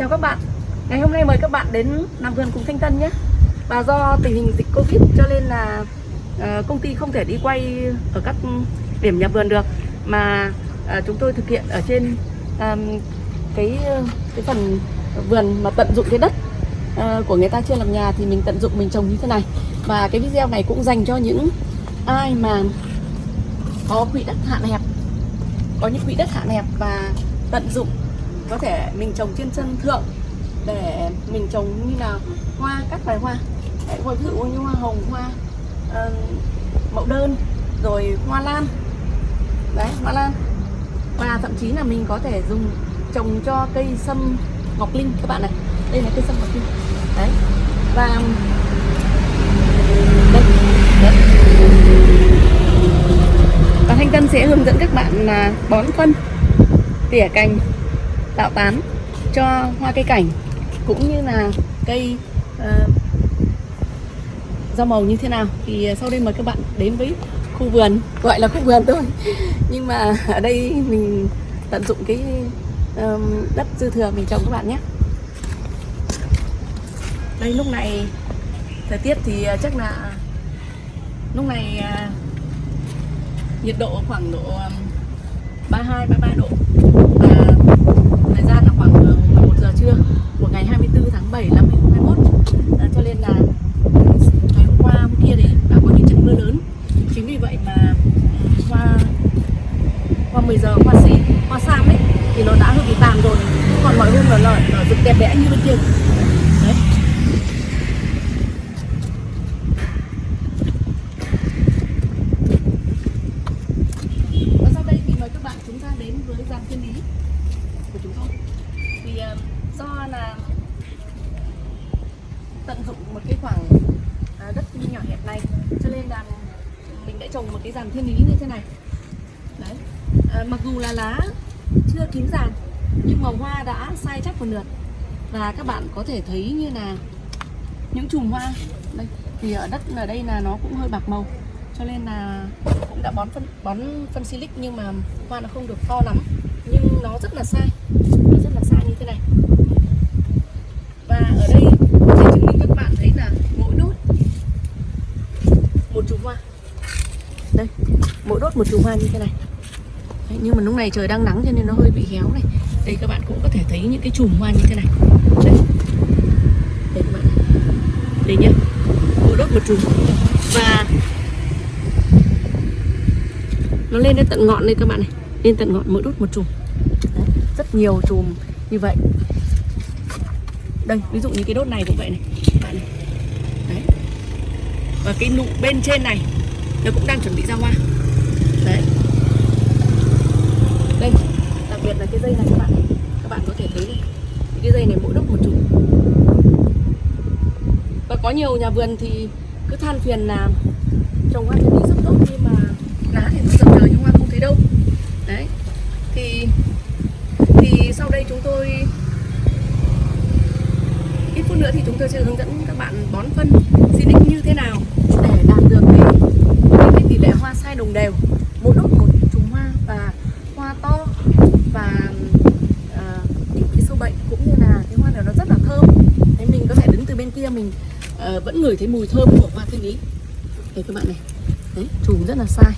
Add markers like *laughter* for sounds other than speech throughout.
Chào các bạn. Ngày hôm nay mời các bạn đến làm vườn cùng Thanh Tân nhé. Và do tình hình dịch Covid cho nên là ờ, công ty không thể đi quay ở các điểm nhà vườn được. Mà ờ, chúng tôi thực hiện ở trên cái, ờ, cái phần vườn mà tận dụng cái đất của người ta chưa làm nhà thì mình tận dụng mình trồng như thế này. Và cái video này cũng dành cho những ai mà có quỹ đất hạn hẹp có những quỹ đất hạn hẹp và tận dụng có thể mình trồng trên sân thượng để mình trồng như là hoa các loài hoa. Đấy, ví dụ như hoa hồng hoa ờ, uh, mẫu đơn rồi hoa lan. Đấy hoa lan. Và thậm chí là mình có thể dùng trồng cho cây sâm ngọc linh. Các bạn này đây là cây sâm ngọc linh. Đấy. Và đây đấy. và thanh tân sẽ hướng dẫn các bạn là bón phân tỉa cành tạo tán cho hoa cây cảnh cũng như là cây uh, rau màu như thế nào. Thì ờ, sau đây mời các bạn đến với khu vườn gọi là khu vườn thôi. *laughs* Nhưng mà ở đây mình tận dụng cái um, đất dư thừa mình trồng các bạn nhé. Đây lúc này thời tiết thì ờ, chắc là lúc này uh, nhiệt độ khoảng độ 32 33 độ và thời gian là khoảng 11 giờ trưa của ngày 24 tháng 7 năm 2021 à, ờ, cho nên là ngày hôm qua hôm kia thì đã có những trận mưa lớn. Chính vì vậy mà hoa qua 10 giờ hoa xí hoa sam ấy thì nó đã hơi bị tàn rồi. Còn mọi hôm là nở rực đẹp đẽ như bên kia đấy do là tận dụng một cái khoảng à, đất nhỏ hẹp này cho nên là mình đã trồng một cái dàn thiên lý như thế này. Đấy. À, mặc dù là lá chưa kín dàn nhưng màu hoa đã sai chắc một lượt. Và các bạn có thể thấy như là những chùm hoa. Đây thì ở đất ở đây là nó cũng hơi bạc màu cho nên là cũng đã bón phân bón phân silic nhưng mà hoa nó không được to lắm. Nhưng nó rất là sai nó rất là sai như thế này và ở đây sẽ chứng minh các bạn thấy là mỗi đốt một chùm hoa đây mỗi một chùm hoa như thế này. Đấy, nhưng mà lúc này trời đang nắng cho nên nó hơi bị héo này. Đây các bạn cũng có thể thấy những cái chùm hoa như thế này. Đây đây các bạn đây nhá. Mỗi đốt một chùm. Và nó lên đến tận ngọn đây các bạn này. Lên tận ngọn mỗi đốt một chùm. Đấy, rất nhiều chùm như vậy. Đây ví dụ như cái đốt này cũng vậy này bạn này. Đấy. Và cái nụ bên trên này nó cũng đang chuẩn bị ra hoa đấy. Đây đặc biệt là cái dây này các bạn. Các bạn có thể thấy này cái dây này mỗi đốt một chục và có nhiều nhà vườn thì cứ than phiền là trồng hoa thì rất tốt nhưng mà lá thì nó dập rỡ nhưng hoa không thấy đâu. Đấy. Thì thì sau đây chúng tôi ít phút nữa thì chúng tôi sẽ hướng dẫn các bạn bón phân Sinic như thế nào để đạt được cái, cái tỷ lệ hoa sai đồng đều một lúc một chùm hoa và hoa to và uh, ít cái sâu bệnh cũng như là cái hoa này nó rất là thơm thế mình có thể đứng từ bên kia mình uh, vẫn ngửi thấy mùi thơm của hoa thiên lý đây các bạn này. Đấy chùm rất là sai.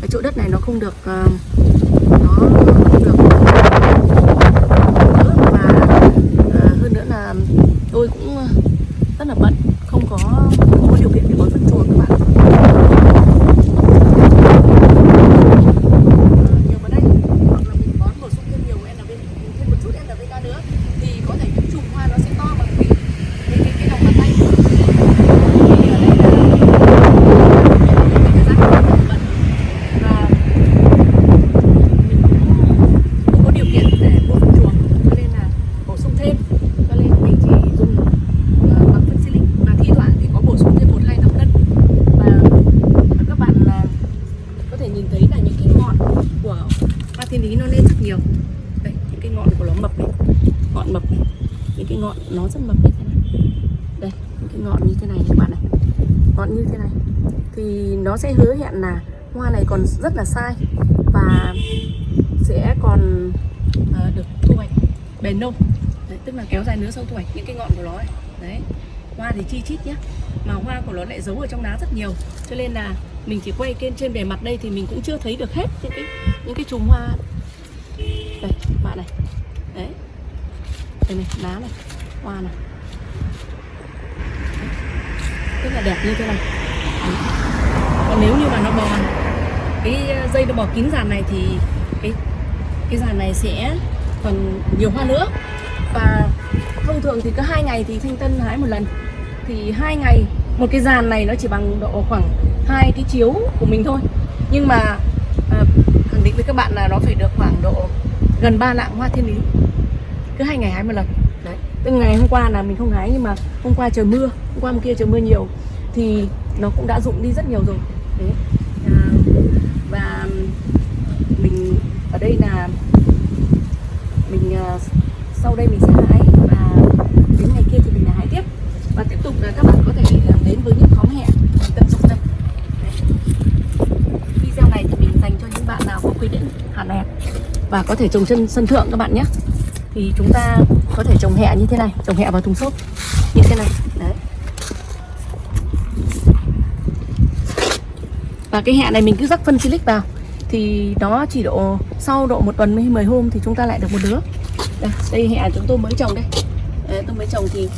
Cái chỗ đất này nó không được uh, nó không được tôi cũng ờ, rất là bận không có không có điều kiện để bón phân chuồng các bạn nhiều vào đây hoặc là mình bón bổ sung thêm nhiều NPK thêm một chút NPK nữa thì có thể những chùm hoa nó sẽ to bằng cái cái cái, cái lòng bàn tay thì ở đây là thời gian bận và mình cũng không có điều kiện để mua phân chuồng cho nên là bổ sung thêm cho nên mình chỉ dùng bằng phân silic và thi thoảng thì có bổ sung thêm một hai năm lân và các bạn là có thể nhìn thấy là những cái ngọn của hoa thiên lý nó lên rất nhiều. Đây những cái ngọn của nó mập này. Ngọn mập này. Những cái ngọn nó rất mập như thế này. Đây những cái ngọn như thế này các bạn này. Ngọn như thế này. Thì nó sẽ hứa hẹn là hoa này còn rất là sai và sẽ còn uh, được thu hoạch bền lâu đấy, tức là kéo dài nứa sâu thu hoạch những cái ngọn của nó này. đấy hoa thì chi chít nhá. Mà hoa của nó lại giấu ở trong đá rất nhiều. Cho nên là mình chỉ quay trên trên bề mặt đây thì mình cũng chưa thấy được hết những cái những cái chùm hoa. Đây, bạn này. Đấy. Đây này, lá này, hoa này. Rất là đẹp như thế này. Đấy. còn nếu như mà nó bò, cái dây nó bò kín dàn này thì cái cái dàn này sẽ còn nhiều hoa nữa. Và thông thường thì cứ hai ngày thì thanh tân hái một lần. Thì hai ngày, một cái dàn này nó chỉ bằng độ khoảng hai cái chiếu của mình thôi. Nhưng mà à, khẳng định với các bạn là nó phải được khoảng độ gần 3 lạng hoa thiên lý. Cứ hai ngày hái một lần. Đấy. Từ ngày hôm qua là mình không hái nhưng mà hôm qua trời mưa hôm qua hôm kia trời mưa nhiều thì nó cũng đã rụng đi rất nhiều rồi. Đấy. À, và mình ở đây là mình à, sau đây mình sẽ hái và đến ngày kia thì mình lại hái tiếp. Và tiếp tục là các bạn có thể à, đến với những khóm hẹn mình tận dụng đây Đấy. video này thì mình dành cho những bạn nào có quy định hạn hẹp và có thể trồng trên sân thượng các bạn nhé. Thì chúng ta có thể trồng hẹ như thế này trồng hẹ vào thùng xốp. Như thế này đấy. Và cái hẹ này mình cứ rắc phân silic vào. Thì nó chỉ độ sau độ một tuần hay 10 hôm thì chúng ta lại được một đứa. Đây, đây hẹ chúng tôi mới trồng đây. Đấy, tôi mới trồng thì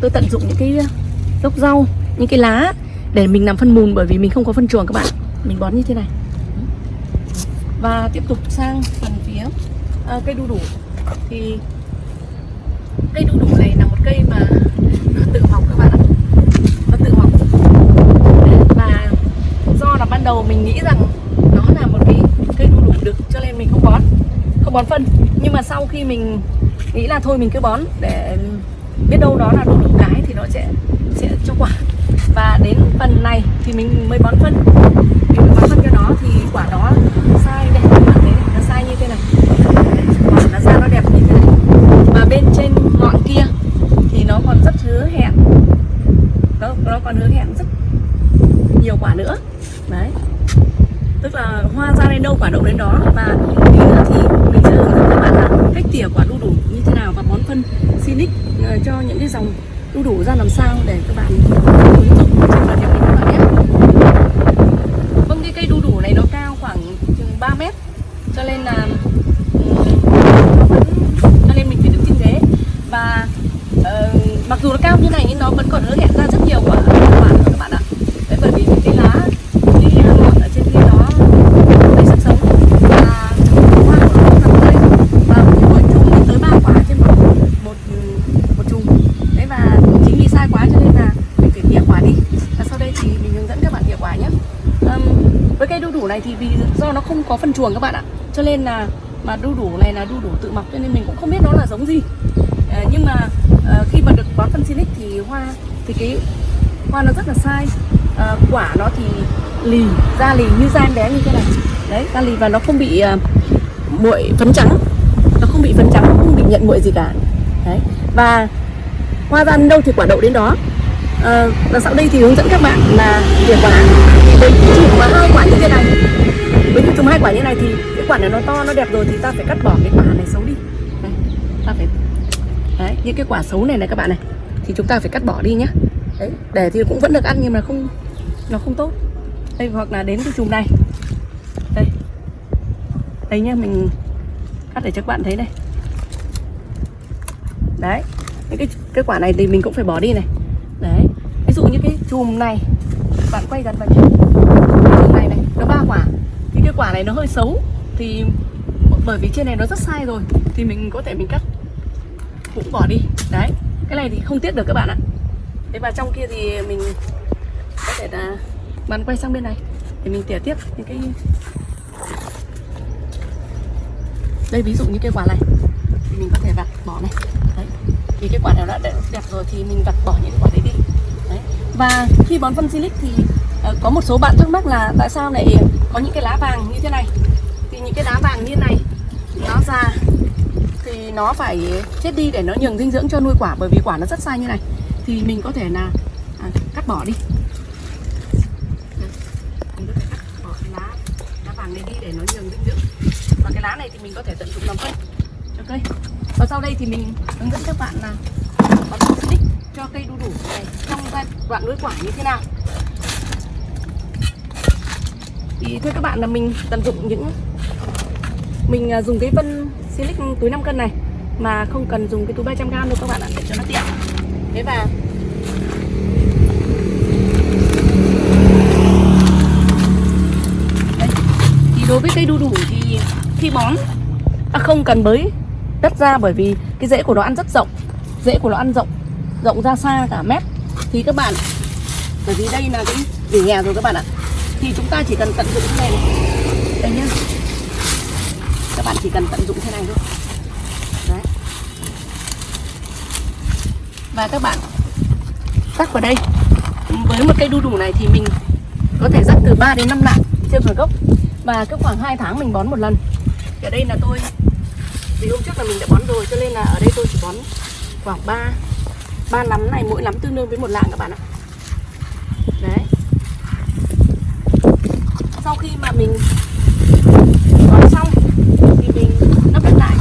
tôi tận dụng những cái ờ, gốc rau những cái lá để mình làm phân mùn bởi vì mình không có phân chuồng các bạn. Mình bón như thế này và tiếp tục sang phần phía à, cây đu đủ. Thì cây đu đủ này là một cây mà nó tự mọc các bạn ạ. Nó tự mọc. Và do là ban đầu mình nghĩ rằng nó là một cái cây đu đủ được cho nên mình không bón không bón phân. Nhưng mà sau khi mình nghĩ là thôi mình cứ bón để biết đâu đó là đu đủ cái thì nó sẽ sẽ cho quả. Và đến phần này thì mình mới bón phân. Mình mới bón phân cho nó thì quả đó sai đây các bạn thấy này, nó sai như thế này. Quả nó ra nó đẹp như thế này. Và bên trên ngọn kia thì nó còn rất hứa hẹn. Nó nó còn hứa hẹn rất nhiều quả nữa. Đấy. Tức là hoa ra đến đâu quả đậu đến đó. Và tí nữa thì mình sẽ hướng dẫn các bạn là cách tỉa quả đu đủ như thế nào và bón phân Sinic ờ, cho những cái dòng đu đủ ra làm sao để các bạn ứng dụng trên vườn nhà mình các bạn nhé vâng cái cây đu đủ này nó cao khoảng chừng 3 mét cho nên là cho nên mình phải đứng trên ghế và uh, mặc dù nó cao như này nhưng nó vẫn còn hứa hẹn ra rất nhiều quả quả nữa các bạn ạ đấy bởi vì những cái lá cái ngọn ở trên kia nó đầy sức sống và hoa của nó nằm đây và mỗi chùm lên tới ba quả trên một một một chùm đấy và chính vì sai quá cho nên là mình phải tỉa quả đi và sau đây thì mình hướng dẫn các bạn tỉa quả nhé um, với cây đu đủ này thì vì do nó không có phân chuồng các bạn ạ cho nên là mà đu đủ này là đu đủ tự mọc cho nên mình cũng không biết nó là giống gì. À, nhưng mà à, khi mà được bón phân silic thì hoa thì cái hoa nó rất là sai. À, quả nó thì lì da lì như da em bé như thế này. Đấy da lì và nó không bị à, muội phấn trắng. Nó không bị phấn trắng không bị nhận muội gì cả. Đấy và hoa ra đâu thì quả đậu đến đó. À, và sau đây thì hướng dẫn các bạn là tỉa quả với chỉ có hai quả như thế này với chúng hai quả như này thì cái quả này nó to nó đẹp rồi thì ta phải cắt bỏ cái quả này xấu đi. Đây, ta phải đấy những cái quả xấu này này các bạn này thì chúng ta phải cắt bỏ đi nhá. Đấy để thì cũng vẫn được ăn nhưng mà không nó không tốt. Đây hoặc là đến cái chùm này. Đây. Đây nhá mình cắt để cho các bạn thấy đây đấy những cái cái quả này thì mình cũng phải bỏ đi này. Đấy ví dụ như cái chùm này bạn quay gần vào chùm này này nó ba quả thì cái quả này nó hơi xấu thì bởi vì trên này nó rất sai rồi thì mình có thể mình cắt cũng bỏ đi. Đấy, cái này thì không tiếc được các bạn ạ. Thế và trong kia thì mình có thể là bạn quay sang bên này để mình tỉa tiếp những cái đây, ví dụ như cái quả này. Thì mình có thể vặt bỏ này. Đấy thì cái quả nào đã đẹp rồi thì mình vặt bỏ những quả đấy đi. Đấy, và khi bón phân silic thì Ờ, có một số bạn thắc mắc là tại sao lại có những cái lá vàng như thế này? Thì những cái lá vàng như này nó già thì nó phải chết đi để nó nhường dinh dưỡng cho nuôi quả bởi vì quả nó rất sai như này. Thì mình có thể là à, cắt bỏ đi. Mình có thể cắt bỏ cái lá lá vàng này đi để nó nhường dinh dưỡng. Và cái lá này thì mình có thể tận dụng làm phân. Cho cây. Và sau đây thì mình hướng dẫn các bạn là bón phân xịt cho cây đu đủ này trong giai đoạn nuôi quả như thế nào. Thì thưa các bạn là mình tận dụng những mình à, dùng cái phân silic túi 5 cân này mà không cần dùng cái túi 300 g đâu các bạn ạ để cho nó tiện thế và Đấy. thì đối với cây đu đủ thì khi bón à, không cần bới đất ra bởi vì cái rễ của nó ăn rất rộng rễ của nó ăn rộng rộng ra xa cả mét thì các bạn bởi vì đây là cái vỉa hè rồi các bạn ạ thì chúng ta chỉ cần tận dụng thế này, này. đây nhá. Các bạn chỉ cần tận dụng thế này thôi. Đấy. Và các bạn rắc vào đây. Với một cây đu đủ này thì mình có thể rắc từ 3 đến 5 lạng trên một gốc. Và cứ khoảng 2 tháng mình bón một lần. Ở đây là tôi vì hôm trước là mình đã bón rồi cho nên là ở đây tôi chỉ bón khoảng 3 ba nắm này mỗi nắm tương đương với một lạng các bạn ạ đấy sau khi mà mình bón xong thì mình lấp đất lại.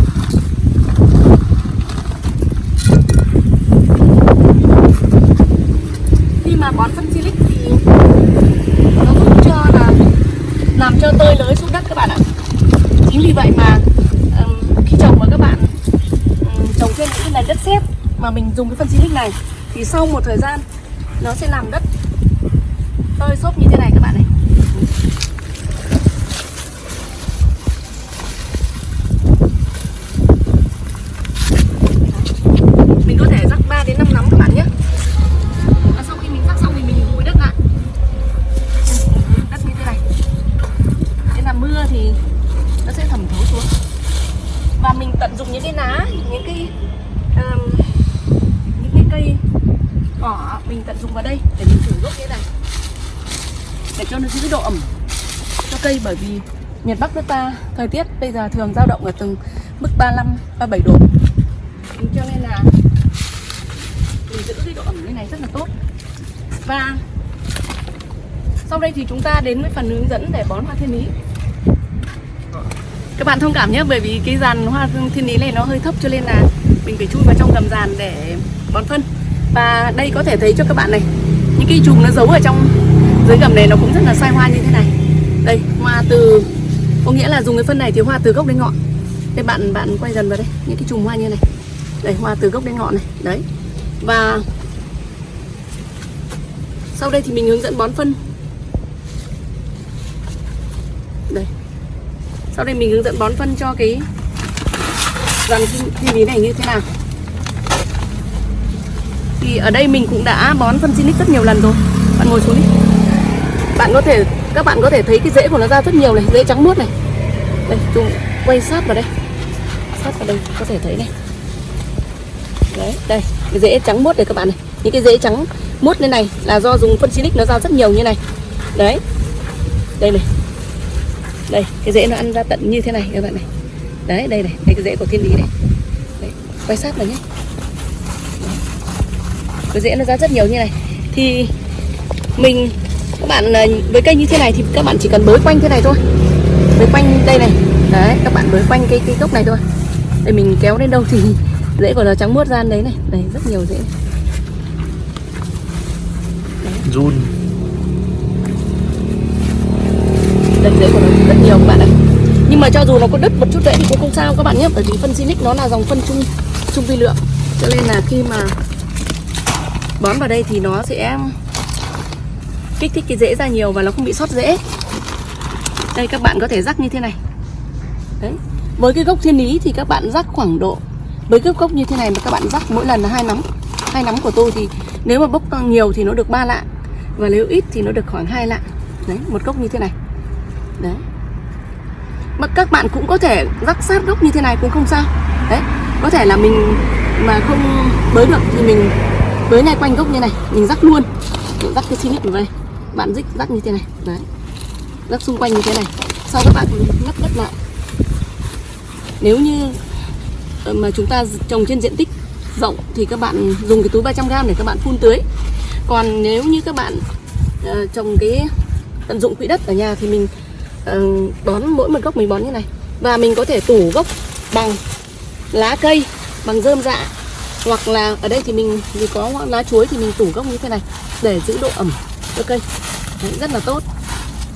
Khi mà bón phân silic thì nó giúp cho là, làm cho tơi lới xuống đất các bạn ạ. Chính vì vậy mà khi trồng mà các bạn trồng trên những cái nền đất sét mà mình dùng cái phân silic này, thì sau một thời gian nó sẽ làm đất. Tơi xốp như thế này các bạn này. Miền Bắc nước ta, thời tiết bây giờ thường dao động ở từng mức 35 37 độ. Cho nên là mình giữ cái độ ẩm như này rất là tốt. Và sau đây thì chúng ta đến với phần hướng dẫn để bón hoa thiên lý các bạn thông cảm nhé, bởi vì cái dàn hoa thiên lý này nó hơi thấp cho nên là mình phải chui vào trong gầm dàn để bón phân. Và đây có thể thấy cho các bạn này, những cái chùm nó giấu ở trong dưới gầm này nó cũng rất là sai hoa như thế này. Đây, hoa từ có nghĩa là dùng cái phân này thì hoa từ gốc đến ngọn. Đây bạn bạn quay dần vào đây, những cái chùm hoa như này. Đây, hoa từ gốc đến ngọn này, đấy. Và sau đây thì mình hướng dẫn bón phân. Đây. Sau đây mình hướng dẫn bón phân cho cái dàn thiên lý này như thế nào. Thì ở đây mình cũng đã bón phân Sinic rất nhiều lần rồi. Bạn ngồi xuống đi. Bạn có thể các bạn có thể thấy cái rễ của nó ra rất nhiều này rễ trắng muốt này. Đây chúng quay sát vào đây. Sát vào đây có thể thấy này. Đấy đây cái rễ trắng muốt này các bạn này. Những cái rễ trắng muốt lên này là do dùng phân silic nó ra rất nhiều như này. Đấy. Đây này. Đây cái rễ nó ăn ra tận như thế này các bạn này. Đấy đây này đây cái rễ của thiên lý này. Đấy, quay sát vào nhé. Cái rễ nó ra rất nhiều như này. Thì mình các bạn à, với cây như thế này thì các bạn chỉ cần bới quanh thế này thôi. Bới quanh đây này. Đấy các bạn bới quanh cái cái gốc này thôi. Để mình kéo đến đâu thì rễ của nó trắng muốt ra đấy này. Đây rất nhiều rễ run. Đây rễ của nó rất nhiều các bạn ạ. Nhưng mà cho dù nó có đứt một chút rễ thì cũng không sao các bạn nhé. Bởi vì phân Sinic nó là dòng phân trung trung vi lượng. Cho nên là khi mà bón vào đây thì nó sẽ kích thích cái rễ ra nhiều và nó không bị sót rễ đây, các bạn có thể rắc như thế này. Đấy, với cái gốc thiên lý thì các bạn rắc khoảng độ, với cái gốc như thế này mà các bạn rắc mỗi lần là hai nắm hai nắm của tôi thì nếu mà bốc nhiều thì nó được 3 lạng và nếu ít thì nó được khoảng 2 lạng. Đấy, một gốc như thế này. Đấy. Mà các bạn cũng có thể rắc sát gốc như thế này cũng không sao. Đấy, có thể là mình mà không bới được thì mình bới ngay quanh gốc như này, mình rắc luôn. Mình rắc cái xin của vào đây bạn rích rắc như thế này. Đấy. Rắc xung quanh như thế này. Sau các bạn lắp đất lại. Nếu như ờ, mà chúng ta trồng trên diện tích rộng thì các bạn dùng cái túi 300g để các bạn phun tưới. Còn nếu như các bạn uh, trồng cái tận dụng quỹ đất ở nhà thì mình uh, bón mỗi một gốc mình bón như này. Và mình có thể tủ gốc bằng lá cây bằng rơm dạ. Hoặc là ở đây thì mình thì có lá chuối thì mình tủ gốc như thế này để giữ độ ẩm ok cây. Đấy, rất là tốt.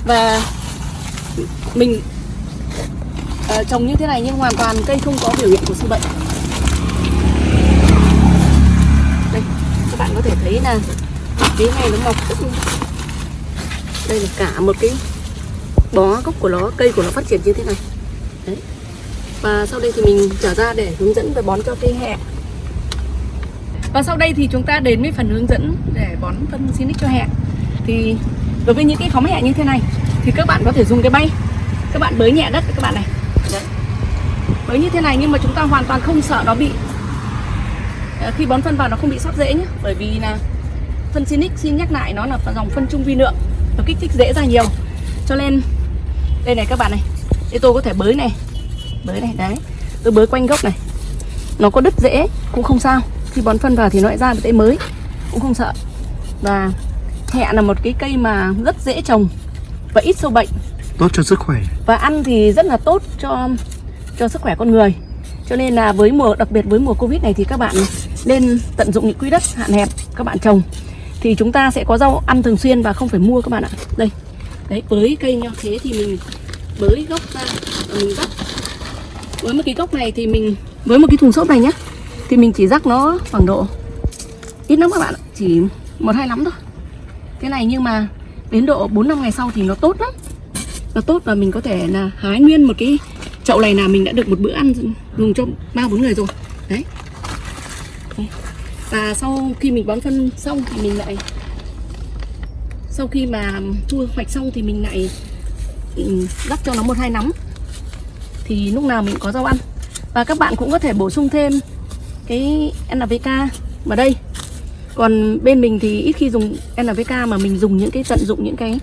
Và mình uh, trồng như thế này nhưng hoàn toàn cây không có biểu hiện của sâu bệnh. Đây các bạn có thể thấy là cái này nó mọc rất đây là cả một cái bó gốc của nó cây của nó phát triển như thế này. Đấy. Và sau đây thì mình trở ra để hướng dẫn về bón cho cây hẹ. Và sau đây thì chúng ta đến với phần hướng dẫn để bón phân xinic cho hẹ thì đối với những cái phóng nhẹ như thế này thì các bạn có thể dùng cái bay. Các bạn bới nhẹ đất các bạn này. Đấy. bới như thế này nhưng mà chúng ta hoàn toàn không sợ nó bị à, khi bón phân vào nó không bị sót rễ nhé bởi vì là phân Sinic xin nhắc lại nó là dòng phân trung vi lượng nó kích thích rễ ra nhiều. Cho nên, đây này các bạn này đây tôi có thể bới này. Bới này, đấy. Tôi bới quanh gốc này. Nó có đứt rễ cũng không sao. Khi bón phân vào thì nó lại ra cái mới, cũng không sợ. Và hẹ là một cái cây mà rất dễ trồng và ít sâu bệnh. Tốt cho sức khỏe. Và ăn thì rất là tốt cho cho sức khỏe con người. Cho nên là với mùa đặc biệt với mùa covid này thì các bạn nên tận dụng những quỹ đất hạn hẹp các bạn trồng. Thì chúng ta sẽ có rau ăn thường xuyên và không phải mua các bạn ạ. Đây. Đấy với cây như thế thì mình bới gốc ra và mình rắc với một cái gốc này thì mình với một cái thùng xốp này nhá thì mình chỉ rắc nó khoảng độ ít lắm các bạn ạ. Chỉ một hai lắm thôi cái này nhưng mà đến độ 4 năm ngày sau thì nó tốt lắm. Nó tốt và mình có thể là hái nguyên một cái chậu này là mình đã được một bữa ăn dùng cho ba bốn người rồi. Đấy. Và sau khi mình bón phân xong thì mình lại sau khi mà thu hoạch xong thì mình lại ừ, đắp rắc cho nó một hai nắm. Thì lúc nào mình có rau ăn. Và các bạn cũng có thể bổ sung thêm cái NPK vào đây còn bên mình thì ít khi dùng NPK mà mình dùng những cái tận dụng những cái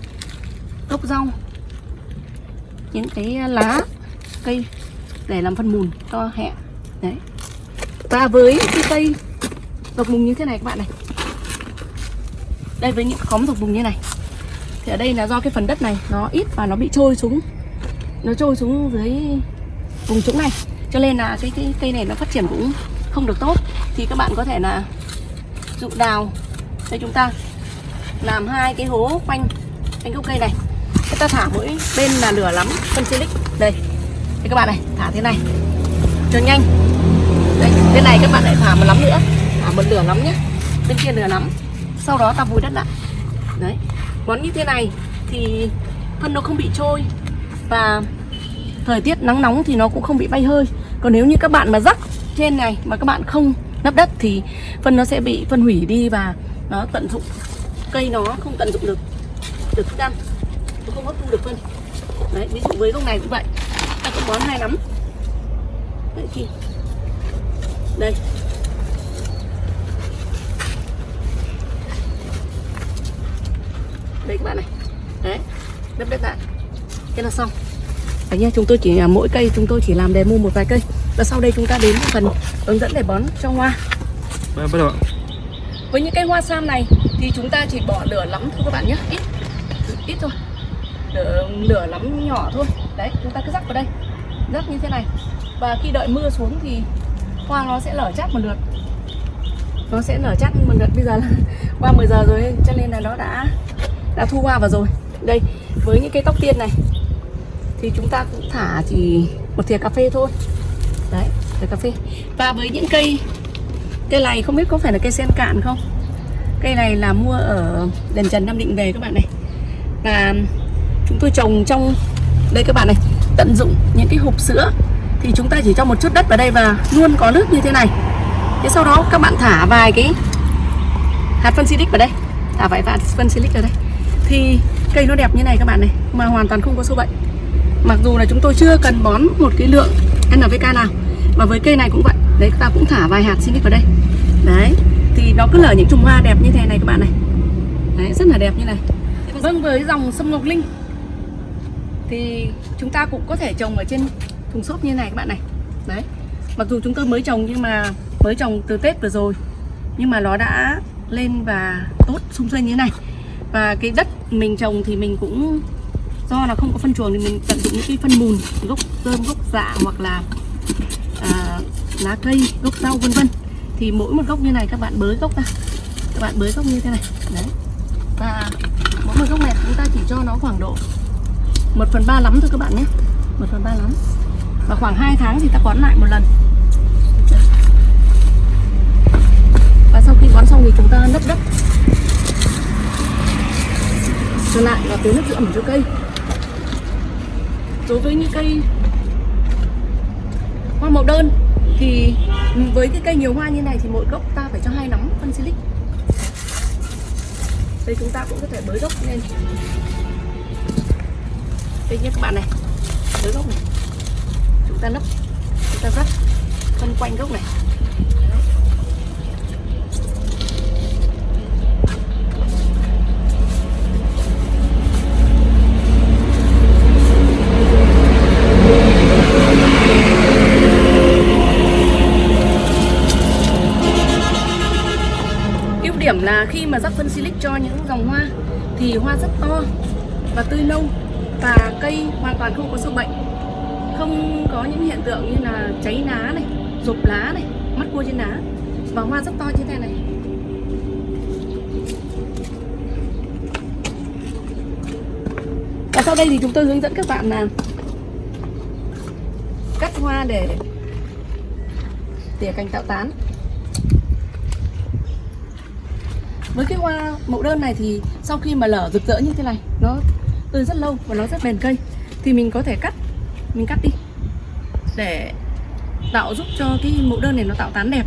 gốc rau những cái lá cây để làm phân mùn cho hẹ. Đấy. Và với cái cây độc mùng như thế này các bạn này. Đây với những khóm độc mùng như này. Thì ở đây là do cái phần đất này nó ít và nó bị trôi xuống. Nó trôi xuống dưới vùng trũng này. Cho nên là cái, cái cây này nó phát triển cũng không được tốt. Thì các bạn có thể là dụ đào. Đây chúng ta làm hai cái hố quanh quanh gốc cây này. Chúng ta thả mỗi bên là lửa lắm, phân silic đây. Đây các bạn này, thả thế này. Cho nhanh. Đây bên này các bạn lại thả một lắm nữa. Thả một lửa lắm nhé bên kia lửa lắm. Sau đó ta vùi đất lại. Đấy. Bón như thế này thì phân nó không bị trôi và thời tiết nắng nóng thì nó cũng không bị bay hơi. Còn nếu như các bạn mà rắc trên này mà các bạn không lấp đất thì phân nó sẽ bị phân hủy đi và nó tận dụng. Cây nó không tận dụng được được thức ăn. Nó không hấp thu được phân. Đấy, ví dụ với gốc này cũng vậy. Ta cũng bón hai nắm. Đấy khi đây. Đây, các bạn này. Đấy lấp đất lại. Cái là xong. Đấy nhá, chúng tôi chỉ à, mỗi cây chúng tôi chỉ làm demo một vài cây và sau đây chúng ta đến phần hướng dẫn để bón cho hoa. Vâng, bắt đầu ạ. với những cây hoa sam này thì chúng ta chỉ bỏ lửa lắm thôi các bạn nhé. Ít ít thôi. Lửa, lửa lắm nhỏ thôi. Đấy chúng ta cứ rắc vào đây. Rắc như thế này. Và khi đợi mưa xuống thì hoa nó sẽ lở chát một lượt. Nó sẽ nở chát một lượt. Bây giờ là *laughs* qua 10 giờ rồi cho nên là nó đã đã thu hoa vào rồi. Đây với những cây tóc tiên này thì chúng ta cũng thả chỉ một thìa cà phê thôi đấy thìa cà phê. Và với những cây cây này không biết có phải là cây sen cạn không? Cây này là mua ở đền trần nam định về các bạn này. Và chúng tôi trồng trong, đây các bạn này, tận dụng những cái hộp sữa. Thì chúng ta chỉ cho một chút đất vào đây và luôn có nước như thế này. Thế sau đó các bạn thả vài cái hạt phân silic vào đây. Thả vài hạt phân silic vào đây. Thì cây nó đẹp như này các bạn này, mà hoàn toàn không có sâu bệnh. Mặc dù là chúng tôi chưa cần bón một cái lượng NPK nào và với cây này cũng vậy. Đấy, ta cũng thả vài hạt silic vào đây. Đấy, thì nó cứ nở những chùm hoa đẹp như thế này các bạn này. Đấy, rất là đẹp như này. Vâng với dòng sâm ngọc linh, thì chúng ta cũng có thể trồng ở trên thùng xốp như này các bạn này. Đấy, mặc dù chúng tôi mới trồng nhưng mà mới trồng từ tết vừa rồi, nhưng mà nó đã lên và tốt sung xuê như thế này. Và cái đất mình trồng thì mình cũng, do là không có phân chuồng thì mình tận dụng những cái phân mùn gốc rơm gốc dạ hoặc là lá cây, gốc rau, vân vân. Thì mỗi một gốc như này các bạn bới gốc ra. Các bạn bới gốc như thế này. Đấy. Và mỗi một gốc này chúng ta chỉ cho nó khoảng độ 1 phần ba lắm thôi các bạn nhé. 1 phần ba lắm. Và khoảng 2 tháng thì ta bón lại một lần. Và sau khi bón xong thì chúng ta nấp đất. Trở lại và tưới nước giữ ẩm cho cây. Đối với những cây hoa màu đơn thì với cái cây nhiều hoa như này thì mỗi gốc ta phải cho hai nắm phân silic. Đây chúng ta cũng có thể bới gốc lên. Đây nhé các bạn này, bới gốc này. Chúng ta nấp, chúng ta rắc phân quanh gốc này. Điểm là khi mà rắc phân silic cho những dòng hoa thì hoa rất to và tươi nâu và cây hoàn toàn không có sâu bệnh. Không có những hiện tượng như là cháy lá này, rộp lá này, mắt cua trên lá và hoa rất to như thế này. Và sau đây thì chúng tôi hướng dẫn các bạn là cắt hoa để tỉa cành tạo tán. Với cái hoa mẫu đơn này thì sau khi mà lở rực rỡ như thế này, nó tươi rất lâu và nó rất bền cây, thì mình có thể cắt, mình cắt đi để tạo giúp cho cái mẫu đơn này nó tạo tán đẹp.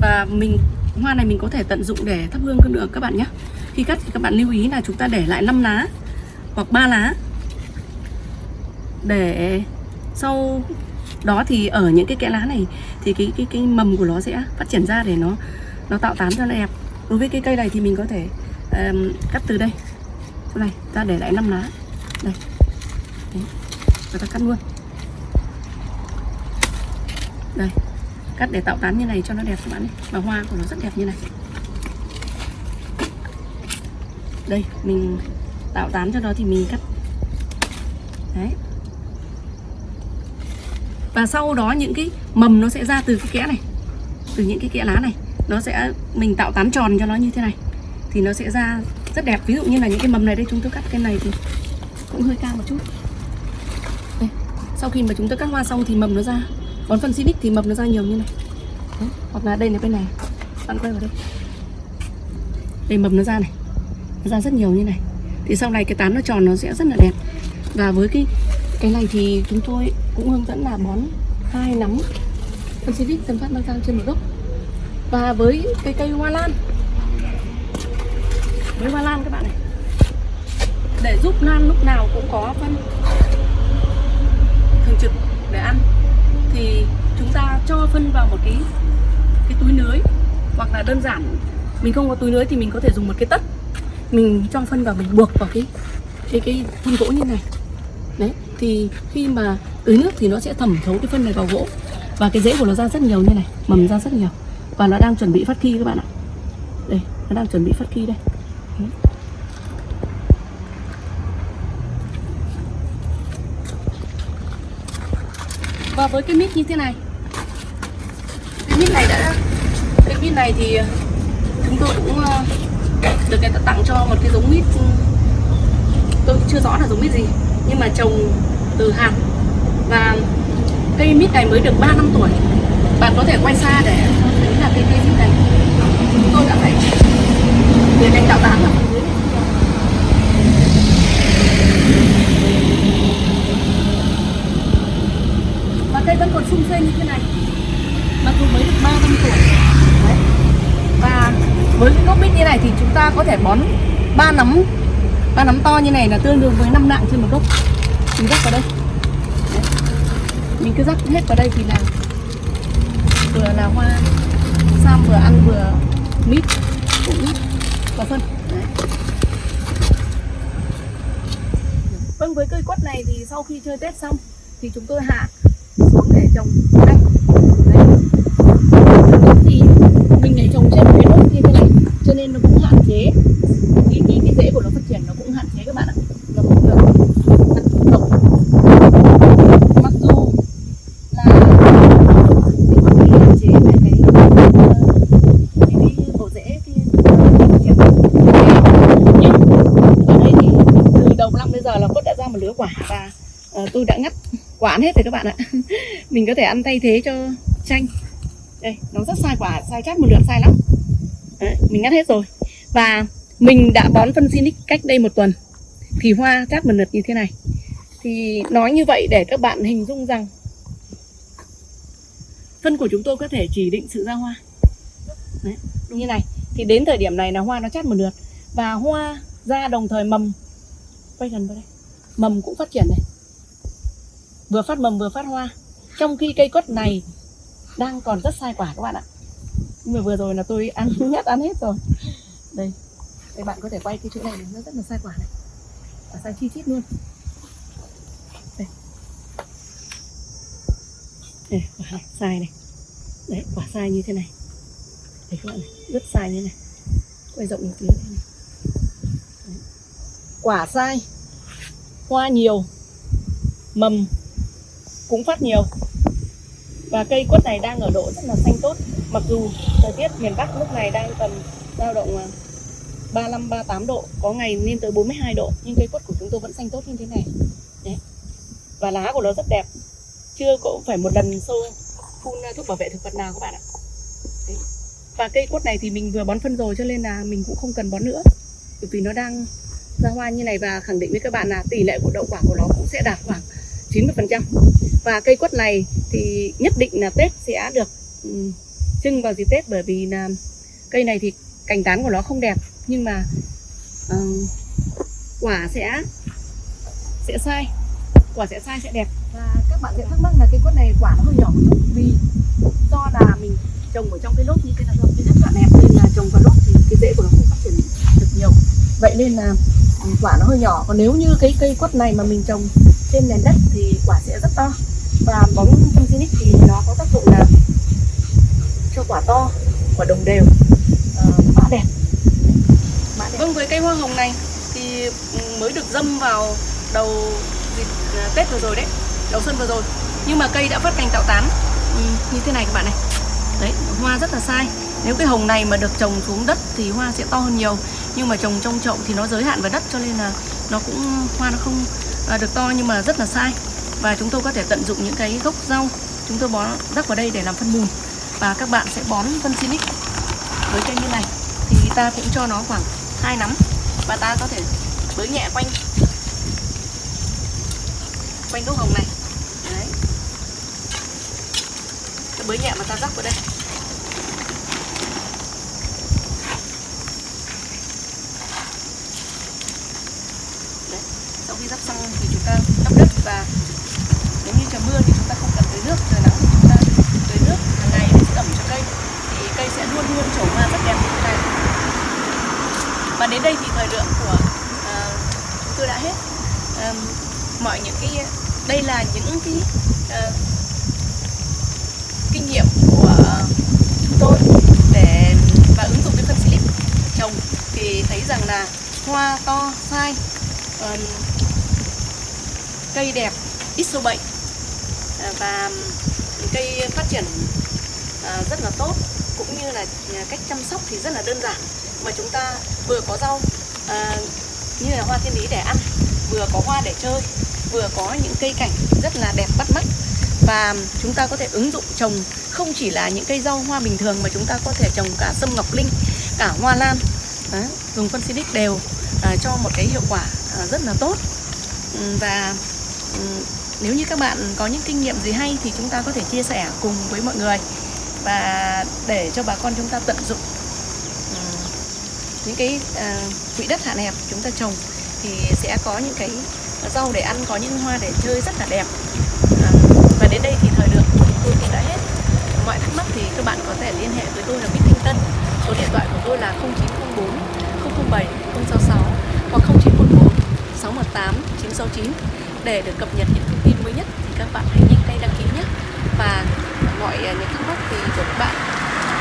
Và mình, hoa này mình có thể tận dụng để thắp hương cũng được các bạn nhé. Khi cắt thì các bạn lưu ý là chúng ta để lại 5 lá hoặc 3 lá để sau đó thì ở những cái kẽ lá này thì cái cái cái mầm của nó sẽ phát triển ra để nó nó tạo tán cho nó đẹp đối với cái cây này thì mình có thể um, cắt từ đây. Chỗ này ta để lại 5 lá. Đây. Đấy. và ta cắt luôn. Đây. Cắt để tạo tán như này cho nó đẹp các bạn ấy và hoa của nó rất đẹp như này. Đây mình tạo tán cho nó thì mình cắt. Đấy. Và sau đó những cái mầm nó sẽ ra từ cái kẽ này. Từ những cái kẽ lá này nó sẽ, mình tạo tán tròn cho nó như thế này. Thì nó sẽ ra rất đẹp. Ví dụ như là những cái mầm này đây, chúng tôi cắt cái này thì cũng hơi cao một chút. Đây. sau khi mà chúng tôi cắt hoa xong thì mầm nó ra, bón phân silic thì mầm nó ra nhiều như này. Đấy. hoặc là đây là bên này. Bạn quay vào đây. Đây, mầm nó ra này. Nó ra rất nhiều như này. Thì sau này cái tán nó tròn nó sẽ rất là đẹp. Và với cái cái này thì chúng tôi cũng hướng dẫn là bón hai nắm phân silic tầm phát mang cao trên một gốc và với cây cây hoa lan. Với hoa lan các bạn này. Để giúp lan lúc nào cũng có phân thường trực để ăn, thì chúng ta cho phân vào một cái cái túi lưới hoặc là đơn giản, mình không có túi lưới thì mình có thể dùng một cái tất. Mình cho phân vào, mình buộc vào cái cái cái thân gỗ như này. Đấy, thì khi mà tưới nước thì nó sẽ thẩm thấu cái phân này vào gỗ. Và cái rễ của nó ra rất nhiều như này, mầm ra rất nhiều và nó đang chuẩn bị phát khi các bạn ạ. Đây, nó đang chuẩn bị phát khi đây. Và với cái mít như thế này. Cái mít này đã cái mít này thì ờ, chúng tôi cũng ờ, được người ta tặng cho một cái giống mít ừ, tôi chưa rõ là giống mít gì, nhưng mà trồng từ hạt và cây mít này mới được 3 năm tuổi. Bạn có thể quay xa để cái cây cây này chúng tôi đã phải để đánh tạo tán ở dưới và cây vẫn còn sung xê như thế này mặc dù mới được 3 năm tuổi Đấy. và với cái gốc bít như này thì chúng ta có thể bón ba nắm ba nắm to như này là tương đương với 5 nặng trên một gốc mình rắc vào đây Đấy. mình cứ rắc hết vào đây thì là vừa là hoa sam vừa ăn vừa mít cũng mít và phân Đấy. vâng với cây quất này thì sau khi chơi tết xong thì chúng tôi hạ xuống để trồng đây Đấy. thì mình lại trồng trên một cái nốt như thế này, cho nên nó cũng hạn chế cái, cái, cái rễ của nó phát triển nó cũng hạn chế các bạn ạ nó không được thật rộng mặc dù là cái tôi đã ngắt quả hết rồi các bạn ạ. *laughs* Mình có thể ăn thay thế cho chanh. Đây nó rất sai quả sai chát một lượt sai lắm. Đấy, mình ngắt hết rồi. Và mình đã bón phân Sinic cách đây một tuần. Thì hoa chát một lượt như thế này. Thì nói như vậy để các bạn hình dung rằng phân của chúng tôi có thể chỉ định sự ra hoa. Đấy, như này. Thì đến thời điểm này là hoa nó chát một lượt. Và hoa ra đồng thời mầm. Quay gần vào đây. Mầm cũng phát triển này vừa phát mầm vừa phát hoa. Trong khi cây quất này đang còn rất sai quả các bạn ạ. Nhưng mà vừa rồi là tôi ăn *laughs* nhất ăn hết rồi. Đây đây bạn có thể quay cái chỗ này, nó rất là sai quả này. Và sai chi chít luôn. Đây. Đây quả này sai này. Đấy quả sai như thế này. Đấy các bạn này rất sai như thế này. Quay rộng một tí này Đấy. quả sai. Hoa nhiều. Mầm cũng phát nhiều. Và cây quất này đang ở độ rất là xanh tốt. Mặc dù thời tiết miền Bắc lúc này đang tầm dao động à, 35 38 độ, có ngày lên tới 42 độ, nhưng cây quất của chúng tôi vẫn xanh tốt như thế này. Đấy. và lá của nó rất đẹp. Chưa cũng phải một lần xô phun thuốc bảo vệ thực vật nào các bạn ạ. Đấy. và cây quất này thì mình vừa bón phân rồi cho nên là mình cũng không cần bón nữa. Bởi vì nó đang ra hoa như này và khẳng định với các bạn là tỷ lệ của đậu quả của nó cũng sẽ đạt khoảng 90% và cây quất này thì nhất định là Tết sẽ được ừ, trưng vào dịp Tết bởi vì là cây này thì cành tán của nó không đẹp nhưng mà uh, quả sẽ sẽ sai quả sẽ sai sẽ đẹp. Và các bạn sẽ thắc mắc là cây quất này quả nó hơi nhỏ một chút vì do là mình trồng ở trong cái lốp như thế này thôi cái rất là đẹp nên là trồng vào lốp thì cái rễ của nó không phát triển được nhiều. Vậy nên là quả nó hơi nhỏ. Còn nếu như cái cây quất này mà mình trồng trên nền đất thì quả sẽ rất to. Và bóng phân thì nó có tác dụng là cho quả to quả đồng đều uh, mã đẹp. Mã đẹp. Vâng với cây hoa hồng này thì ừ, mới được dâm vào đầu dịp ờ, Tết vừa rồi đấy đầu xuân vừa rồi. Nhưng mà cây đã phát cành tạo tán. Ừ, như thế này các bạn này. Đấy hoa rất là sai. Nếu cái hồng này mà được trồng xuống đất thì hoa sẽ to hơn nhiều nhưng mà trồng trong chậu thì nó giới hạn vào đất cho nên là nó cũng hoa nó không à, được to nhưng mà rất là sai. Và chúng tôi có thể tận dụng những cái gốc rau chúng tôi bón rắc vào đây để làm phân mùn và các bạn sẽ bón phân Sinic với cây như này. Thì ta cũng cho nó khoảng hai nắm và ta có thể bới nhẹ quanh quanh gốc hồng này. Đấy. Bới nhẹ mà ta rắc vào đây. Sau khi đắp xong thì chúng ta đắp đất và nếu như trời mưa thì chúng ta không cần tưới nước trời nắng thì chúng ta tưới nước hàng ngày để giữ ẩm cho cây thì cây sẽ luôn luôn trổ hoa rất đẹp như thế này. Và đến đây thì thời lượng của ờ, uh, chúng tôi đã hết. Um, mọi những cái đây là những cái uh, kinh nghiệm của chúng tôi để và ứng dụng cái phân silic trồng. Thì thấy rằng là hoa to sai uh, cây đẹp ít sâu bệnh. À, và cây phát triển à, rất là tốt cũng như là cách chăm sóc thì rất là đơn giản mà chúng ta vừa có rau à, như là hoa thiên lý để ăn vừa có hoa để chơi vừa có những cây cảnh rất là đẹp bắt mắt. Và chúng ta có thể ứng dụng trồng không chỉ là những cây rau hoa bình thường mà chúng ta có thể trồng cả sâm ngọc linh cả hoa lan Đó, dùng phân xinic đều à, cho một cái hiệu quả à, rất là tốt. Và Ừ, nếu như các bạn có những kinh nghiệm gì hay thì chúng ta có thể chia sẻ cùng với mọi người. Và để cho bà con chúng ta tận dụng ừ, những cái ờ, quỹ đất hạn hẹp chúng ta trồng thì sẽ có những cái rau để ăn, có những hoa để chơi rất là đẹp. Ờ, và đến đây thì thời lượng của chúng tôi cũng đã hết. Mọi thắc mắc thì các bạn có thể liên hệ với tôi là Bích Thanh Tân. Số điện thoại của tôi là 0904 007 066 hoặc 0914 618 969 để được cập nhật những thông tin mới nhất thì các bạn hãy nhanh tay đăng ký nhé. Và mọi à, những thắc mắc thì của các bạn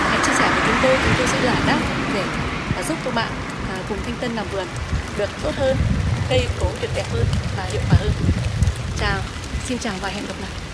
à, hãy chia sẻ với chúng tôi chúng tôi sẽ giải đáp để à, giúp các bạn cùng Thanh Tân làm vườn được tốt hơn, cây cối được đẹp hơn và hiệu quả hơn. Chào, xin chào và hẹn gặp lại.